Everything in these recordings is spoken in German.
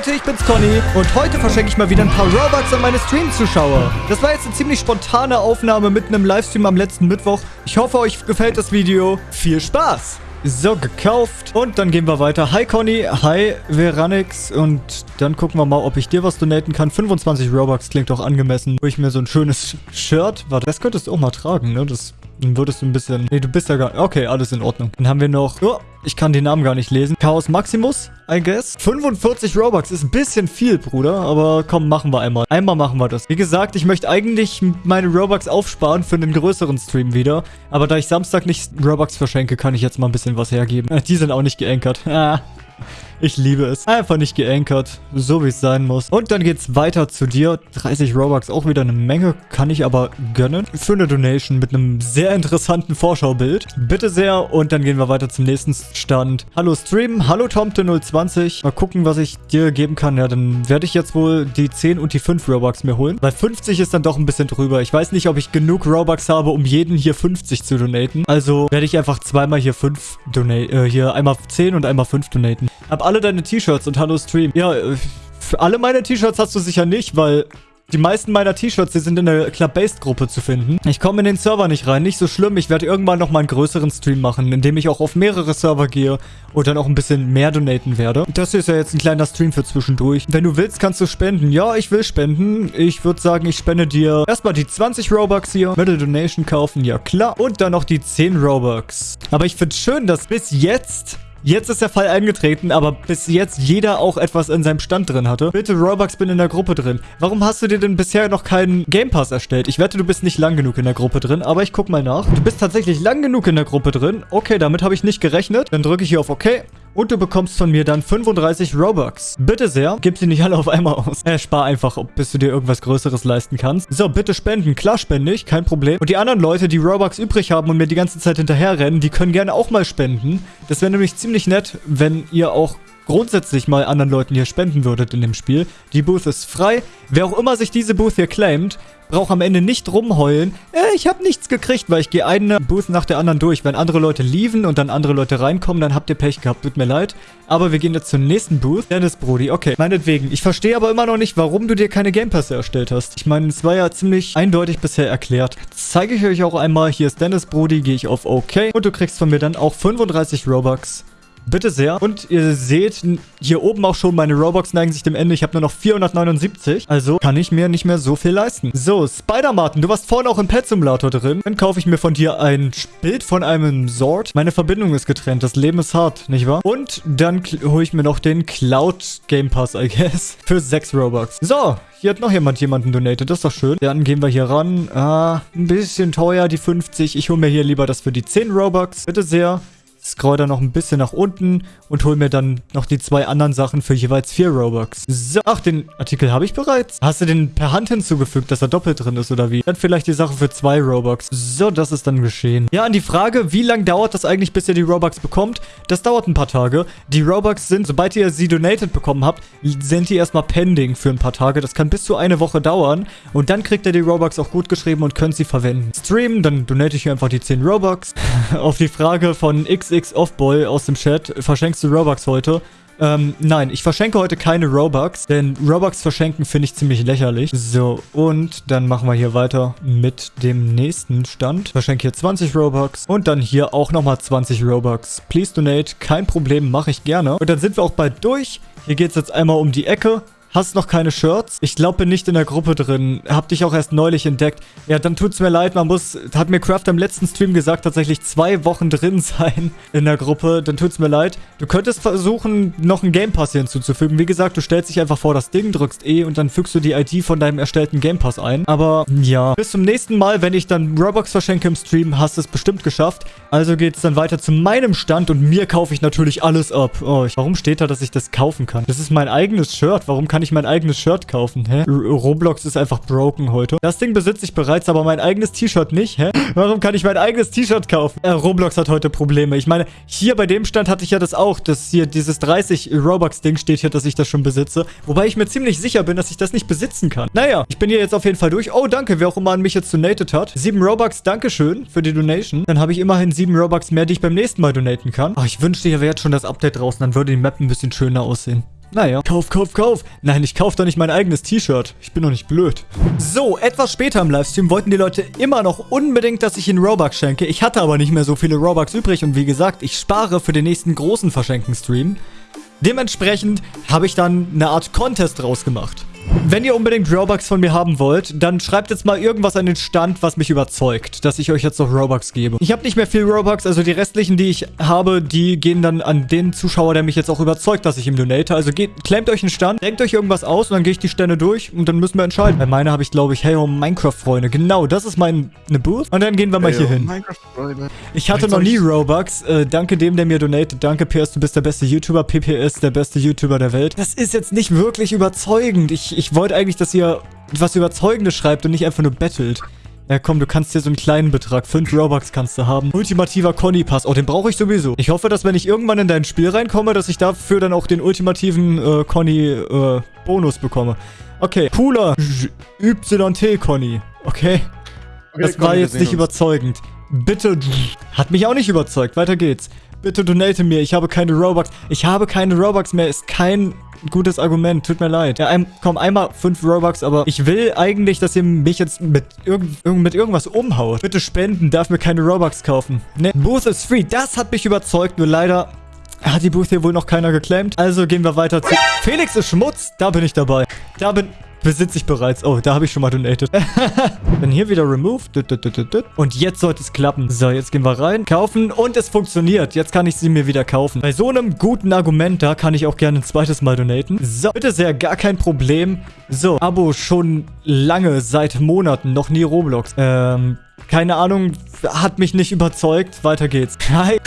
Leute, ich bin's Conny und heute verschenke ich mal wieder ein paar Robux an meine Stream-Zuschauer. Das war jetzt eine ziemlich spontane Aufnahme mitten im Livestream am letzten Mittwoch. Ich hoffe, euch gefällt das Video. Viel Spaß! So, gekauft. Und dann gehen wir weiter. Hi Conny, hi Veranix. Und dann gucken wir mal, ob ich dir was donaten kann. 25 Robux klingt doch angemessen. Wo ich mir so ein schönes Shirt... Warte, das könntest du auch mal tragen, ne? Das dann würdest du ein bisschen... Nee, du bist ja gar... Okay, alles in Ordnung. Dann haben wir noch... Oh, ich kann den Namen gar nicht lesen. Chaos Maximus, I guess. 45 Robux ist ein bisschen viel, Bruder. Aber komm, machen wir einmal. Einmal machen wir das. Wie gesagt, ich möchte eigentlich meine Robux aufsparen für einen größeren Stream wieder. Aber da ich Samstag nicht Robux verschenke, kann ich jetzt mal ein bisschen was hergeben. Die sind auch nicht geankert. Ich liebe es. Einfach nicht geankert. So wie es sein muss. Und dann geht's weiter zu dir. 30 Robux, auch wieder eine Menge. Kann ich aber gönnen. Für eine Donation mit einem sehr interessanten Vorschaubild. Bitte sehr. Und dann gehen wir weiter zum nächsten Stand. Hallo Stream. Hallo Tomte020. Mal gucken, was ich dir geben kann. Ja, dann werde ich jetzt wohl die 10 und die 5 Robux mir holen. Weil 50 ist dann doch ein bisschen drüber. Ich weiß nicht, ob ich genug Robux habe, um jeden hier 50 zu donaten. Also werde ich einfach zweimal hier 5 donate, äh, hier einmal 10 und einmal 5 donaten. Hab alle deine T-Shirts und hallo Stream. Ja, für alle meine T-Shirts hast du sicher nicht, weil die meisten meiner T-Shirts, die sind in der Club-Based-Gruppe zu finden. Ich komme in den Server nicht rein, nicht so schlimm. Ich werde irgendwann nochmal einen größeren Stream machen, in dem ich auch auf mehrere Server gehe und dann auch ein bisschen mehr donaten werde. Das hier ist ja jetzt ein kleiner Stream für zwischendurch. Wenn du willst, kannst du spenden. Ja, ich will spenden. Ich würde sagen, ich spende dir erstmal die 20 Robux hier. Middle Donation kaufen, ja klar. Und dann noch die 10 Robux. Aber ich finde schön, dass bis jetzt Jetzt ist der Fall eingetreten, aber bis jetzt jeder auch etwas in seinem Stand drin hatte. Bitte, Robux bin in der Gruppe drin. Warum hast du dir denn bisher noch keinen Game Pass erstellt? Ich wette, du bist nicht lang genug in der Gruppe drin, aber ich guck mal nach. Du bist tatsächlich lang genug in der Gruppe drin. Okay, damit habe ich nicht gerechnet. Dann drücke ich hier auf OK. Und du bekommst von mir dann 35 Robux. Bitte sehr, gib sie nicht alle auf einmal aus. Äh, spar einfach, bis du dir irgendwas Größeres leisten kannst. So, bitte spenden. Klar spende ich, kein Problem. Und die anderen Leute, die Robux übrig haben und mir die ganze Zeit hinterherrennen, die können gerne auch mal spenden. Das wäre nämlich ziemlich nett, wenn ihr auch grundsätzlich mal anderen Leuten hier spenden würdet in dem Spiel. Die Booth ist frei. Wer auch immer sich diese Booth hier claimt, braucht am Ende nicht rumheulen. Äh, ich habe nichts gekriegt, weil ich gehe eine Booth nach der anderen durch. Wenn andere Leute leaven und dann andere Leute reinkommen, dann habt ihr Pech gehabt. Tut mir leid. Aber wir gehen jetzt zur nächsten Booth. Dennis Brody. Okay, meinetwegen. Ich verstehe aber immer noch nicht, warum du dir keine Game Pässe erstellt hast. Ich meine, es war ja ziemlich eindeutig bisher erklärt. zeige ich euch auch einmal. Hier ist Dennis Brody. Gehe ich auf OK. Und du kriegst von mir dann auch 35 Robux. Bitte sehr. Und ihr seht hier oben auch schon, meine Robux neigen sich dem Ende. Ich habe nur noch 479. Also kann ich mir nicht mehr so viel leisten. So, Spider-Martin, du warst vorhin auch im Pet-Simulator drin. Dann kaufe ich mir von dir ein Bild von einem Sword. Meine Verbindung ist getrennt. Das Leben ist hart, nicht wahr? Und dann hole ich mir noch den Cloud Game Pass, I guess. Für 6 Robux. So, hier hat noch jemand jemanden donated. Das ist doch schön. Dann gehen wir hier ran. Ah, ein bisschen teuer, die 50. Ich hole mir hier lieber das für die 10 Robux. Bitte sehr scroll dann noch ein bisschen nach unten und hol mir dann noch die zwei anderen Sachen für jeweils vier Robux. So, ach, den Artikel habe ich bereits. Hast du den per Hand hinzugefügt, dass er doppelt drin ist oder wie? Dann vielleicht die Sache für zwei Robux. So, das ist dann geschehen. Ja, an die Frage, wie lange dauert das eigentlich, bis ihr die Robux bekommt? Das dauert ein paar Tage. Die Robux sind, sobald ihr sie donated bekommen habt, sind die erstmal pending für ein paar Tage. Das kann bis zu eine Woche dauern. Und dann kriegt ihr die Robux auch gut geschrieben und könnt sie verwenden. Streamen, dann donate ich hier einfach die 10 Robux. Auf die Frage von X XX Offboy aus dem Chat, verschenkst du Robux heute? Ähm, nein, ich verschenke heute keine Robux, denn Robux verschenken finde ich ziemlich lächerlich. So, und dann machen wir hier weiter mit dem nächsten Stand. Verschenke hier 20 Robux und dann hier auch nochmal 20 Robux. Please donate, kein Problem, mache ich gerne. Und dann sind wir auch bald durch. Hier geht es jetzt einmal um die Ecke. Hast noch keine Shirts? Ich glaube, bin nicht in der Gruppe drin. Hab dich auch erst neulich entdeckt. Ja, dann tut's mir leid. Man muss, hat mir Craft im letzten Stream gesagt, tatsächlich zwei Wochen drin sein in der Gruppe. Dann tut's mir leid. Du könntest versuchen, noch einen Game Pass hier hinzuzufügen. Wie gesagt, du stellst dich einfach vor das Ding, drückst E und dann fügst du die ID von deinem erstellten Game Pass ein. Aber ja, bis zum nächsten Mal, wenn ich dann Robux verschenke im Stream, hast du es bestimmt geschafft. Also geht's dann weiter zu meinem Stand und mir kaufe ich natürlich alles ab. Oh, ich, warum steht da, dass ich das kaufen kann? Das ist mein eigenes Shirt. Warum kann kann ich mein eigenes Shirt kaufen, hä? R Roblox ist einfach broken heute. Das Ding besitze ich bereits, aber mein eigenes T-Shirt nicht, hä? Warum kann ich mein eigenes T-Shirt kaufen? Äh, Roblox hat heute Probleme. Ich meine, hier bei dem Stand hatte ich ja das auch, dass hier dieses 30 Robux-Ding steht hier, dass ich das schon besitze. Wobei ich mir ziemlich sicher bin, dass ich das nicht besitzen kann. Naja, ich bin hier jetzt auf jeden Fall durch. Oh, danke, wer auch immer an mich jetzt donated hat. 7 Robux, Dankeschön für die Donation. Dann habe ich immerhin 7 Robux mehr, die ich beim nächsten Mal donaten kann. Oh, ich wünschte, hier wäre jetzt schon das Update draußen. Dann würde die Map ein bisschen schöner aussehen. Naja. Kauf, kauf, kauf. Nein, ich kauf doch nicht mein eigenes T-Shirt. Ich bin doch nicht blöd. So, etwas später im Livestream wollten die Leute immer noch unbedingt, dass ich ihnen Robux schenke. Ich hatte aber nicht mehr so viele Robux übrig und wie gesagt, ich spare für den nächsten großen Verschenken-Stream. Dementsprechend habe ich dann eine Art Contest rausgemacht. Wenn ihr unbedingt Robux von mir haben wollt, dann schreibt jetzt mal irgendwas an den Stand, was mich überzeugt, dass ich euch jetzt noch Robux gebe. Ich habe nicht mehr viel Robux, also die restlichen, die ich habe, die gehen dann an den Zuschauer, der mich jetzt auch überzeugt, dass ich ihm donate. Also geht, klemmt euch einen Stand, denkt euch irgendwas aus und dann gehe ich die Stände durch und dann müssen wir entscheiden. Bei meiner habe ich, glaube ich, hey ho, Minecraft-Freunde. Genau, das ist meine Booth. Und dann gehen wir mal hey, hier hin. Minecraft-Freunde. Ich hatte noch nie Robux. Äh, danke dem, der mir donatet. Danke, PS, du bist der beste YouTuber. PPS, der beste YouTuber der Welt. Das ist jetzt nicht wirklich überzeugend. Ich ich wollte eigentlich, dass ihr was Überzeugendes schreibt und nicht einfach nur bettelt. Ja komm, du kannst hier so einen kleinen Betrag. 5 Robux kannst du haben. Ultimativer Conny-Pass. Oh, den brauche ich sowieso. Ich hoffe, dass wenn ich irgendwann in dein Spiel reinkomme, dass ich dafür dann auch den ultimativen äh, Conny-Bonus äh, bekomme. Okay. Cooler YT Conny. Okay. okay das war jetzt nicht uns. überzeugend. Bitte. Hat mich auch nicht überzeugt. Weiter geht's. Bitte donate mir. Ich habe keine Robux. Ich habe keine Robux mehr. Ist kein gutes Argument. Tut mir leid. Ja, ein, komm, einmal 5 Robux, aber ich will eigentlich, dass ihr mich jetzt mit, irg mit irgendwas umhaut. Bitte spenden, darf mir keine Robux kaufen. Ne, Booth is free. Das hat mich überzeugt, nur leider hat die Booth hier wohl noch keiner geclaimed. Also gehen wir weiter zu... Felix ist Schmutz. Da bin ich dabei. Da bin besitze ich bereits. Oh, da habe ich schon mal donated. Dann hier wieder remove. Und jetzt sollte es klappen. So, jetzt gehen wir rein, kaufen und es funktioniert. Jetzt kann ich sie mir wieder kaufen. Bei so einem guten Argument, da kann ich auch gerne ein zweites Mal donaten. So, bitte sehr, gar kein Problem. So, Abo schon lange, seit Monaten, noch nie Roblox. Ähm, keine Ahnung, hat mich nicht überzeugt. Weiter geht's. Hi.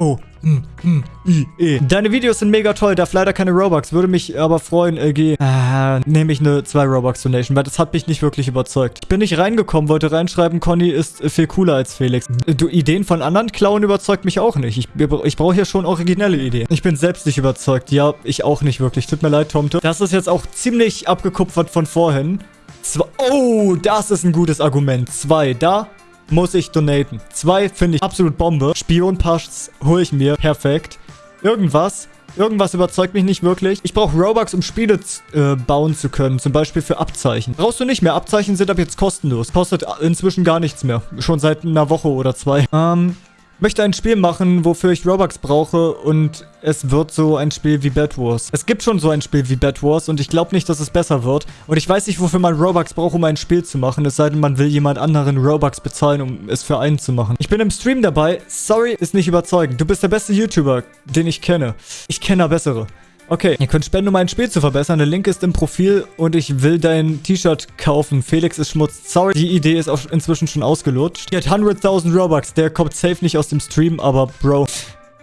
Oh, hm, hm, I, E. Deine Videos sind mega toll, darf leider keine Robux. Würde mich aber freuen, LG. Äh, nehme ich eine 2 Robux Donation, weil das hat mich nicht wirklich überzeugt. Ich bin nicht reingekommen, wollte reinschreiben, Conny ist viel cooler als Felix. Du, Ideen von anderen klauen überzeugt mich auch nicht. Ich, ich brauche hier schon originelle Ideen. Ich bin selbst nicht überzeugt. Ja, ich auch nicht wirklich. Tut mir leid, Tomte. Das ist jetzt auch ziemlich abgekupfert von vorhin. Zwei oh, das ist ein gutes Argument. Zwei, da muss ich donaten. Zwei finde ich absolut Bombe. Spionpass hole ich mir. Perfekt. Irgendwas. Irgendwas überzeugt mich nicht wirklich. Ich brauche Robux, um Spiele äh, bauen zu können. Zum Beispiel für Abzeichen. Brauchst du nicht mehr. Abzeichen sind ab jetzt kostenlos. Kostet inzwischen gar nichts mehr. Schon seit einer Woche oder zwei. Ähm, möchte ein Spiel machen, wofür ich Robux brauche und es wird so ein Spiel wie Bad Wars. Es gibt schon so ein Spiel wie Bad Wars und ich glaube nicht, dass es besser wird. Und ich weiß nicht, wofür man Robux braucht, um ein Spiel zu machen, es sei denn, man will jemand anderen Robux bezahlen, um es für einen zu machen. Ich bin im Stream dabei. Sorry, ist nicht überzeugend. Du bist der beste YouTuber, den ich kenne. Ich kenne bessere. Okay, ihr könnt spenden, um ein Spiel zu verbessern. Der Link ist im Profil und ich will dein T-Shirt kaufen. Felix ist Schmutz. Sorry, die Idee ist auch inzwischen schon ausgelutscht. Die hat 100.000 Robux. Der kommt safe nicht aus dem Stream, aber Bro,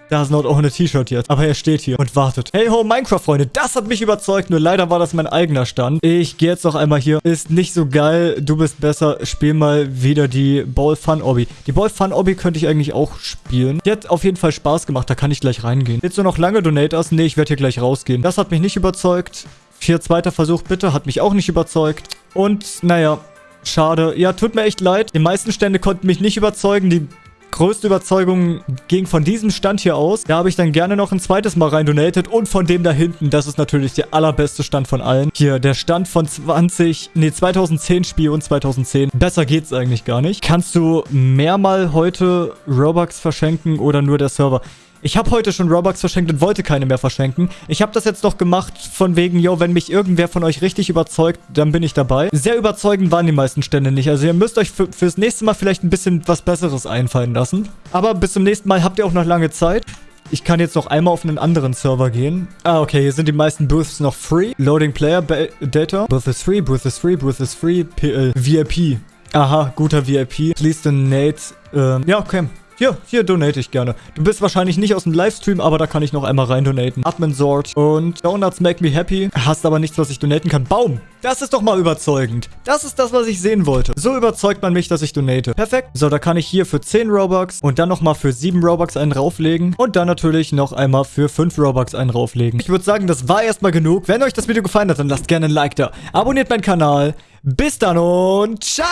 da noch auch eine T-Shirt jetzt. Aber er steht hier und wartet. Hey ho, Minecraft-Freunde. Das hat mich überzeugt. Nur leider war das mein eigener Stand. Ich gehe jetzt noch einmal hier. Ist nicht so geil. Du bist besser. Spiel mal wieder die Ball Fun Obby. Die Ball Fun Obby könnte ich eigentlich auch spielen. Die hat auf jeden Fall Spaß gemacht. Da kann ich gleich reingehen. Jetzt nur noch lange Donators? Nee, ich werde hier gleich rausgehen. Das hat mich nicht überzeugt. Vier zweiter Versuch bitte. Hat mich auch nicht überzeugt. Und, naja, Schade. Ja, tut mir echt leid. Die meisten Stände konnten mich nicht überzeugen. Die größte Überzeugung ging von diesem Stand hier aus. Da habe ich dann gerne noch ein zweites Mal rein donated. Und von dem da hinten, das ist natürlich der allerbeste Stand von allen. Hier, der Stand von 20, nee, 2010 Spiel und 2010. Besser geht's eigentlich gar nicht. Kannst du mehrmal heute Robux verschenken oder nur der Server? Ich habe heute schon Robux verschenkt und wollte keine mehr verschenken. Ich habe das jetzt noch gemacht von wegen, yo, wenn mich irgendwer von euch richtig überzeugt, dann bin ich dabei. Sehr überzeugend waren die meisten Stände nicht. Also ihr müsst euch fürs nächste Mal vielleicht ein bisschen was Besseres einfallen lassen. Aber bis zum nächsten Mal habt ihr auch noch lange Zeit. Ich kann jetzt noch einmal auf einen anderen Server gehen. Ah, okay, hier sind die meisten Booths noch free. Loading Player Data. Booth is free, Booth is free, Booth is free. PL, VIP. Aha, guter VIP. Please donate. Ähm, ja, okay. Hier, hier donate ich gerne. Du bist wahrscheinlich nicht aus dem Livestream, aber da kann ich noch einmal rein donaten. Admin Sort und Donuts make me happy. Hast aber nichts, was ich donaten kann. Baum! Das ist doch mal überzeugend. Das ist das, was ich sehen wollte. So überzeugt man mich, dass ich donate. Perfekt. So, da kann ich hier für 10 Robux und dann nochmal für 7 Robux einen rauflegen. Und dann natürlich noch einmal für 5 Robux einen rauflegen. Ich würde sagen, das war erstmal genug. Wenn euch das Video gefallen hat, dann lasst gerne ein Like da. Abonniert meinen Kanal. Bis dann und ciao!